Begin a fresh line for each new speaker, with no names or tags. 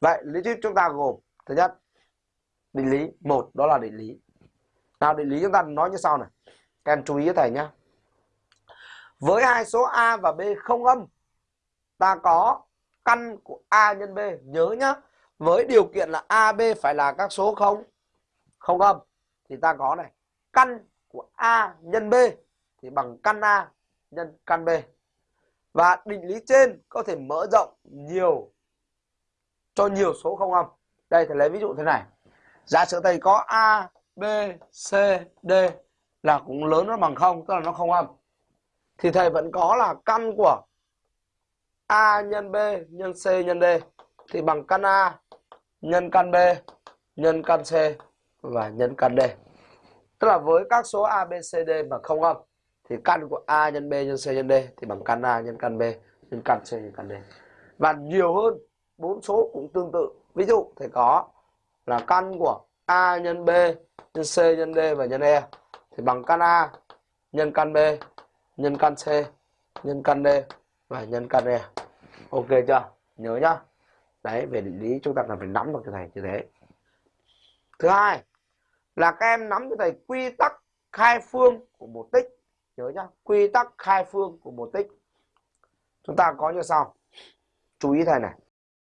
vậy lý thuyết chúng ta gồm, thứ nhất, định lý, một, đó là định lý. Nào, định lý chúng ta nói như sau này. Các em chú ý thầy nhé với hai số a và b không âm, ta có căn của a nhân b. Nhớ nhá, với điều kiện là a, b phải là các số không không âm, thì ta có này, căn của a nhân b thì bằng căn a nhân, căn b. Và định lý trên có thể mở rộng nhiều cho nhiều số không âm. Đây, thầy lấy ví dụ thế này. Giả sử thầy có a, b, c, d là cũng lớn nó bằng không, tức là nó không âm. Thì thầy vẫn có là căn của a nhân b nhân c nhân d. Thì bằng căn a, nhân căn b, nhân căn c và nhân căn d. Tức là với các số a, b, c, d mà không âm, thì căn của a nhân b nhân c nhân d thì bằng căn a nhân căn b, nhân căn c nhân căn d. Và nhiều hơn bốn số cũng tương tự. Ví dụ thầy có là căn của a nhân b nhân c nhân d và nhân e. Thì bằng căn a nhân căn b, nhân căn c, nhân căn d và nhân căn e. Ok chưa? Nhớ nhá. Đấy, về định lý chúng ta cần phải nắm được cho thầy như thế. Thứ hai là các em nắm cho thầy quy tắc khai phương của một tích. Nhớ nhá, quy tắc khai phương của một tích. Chúng ta có như sau. Chú ý thầy này.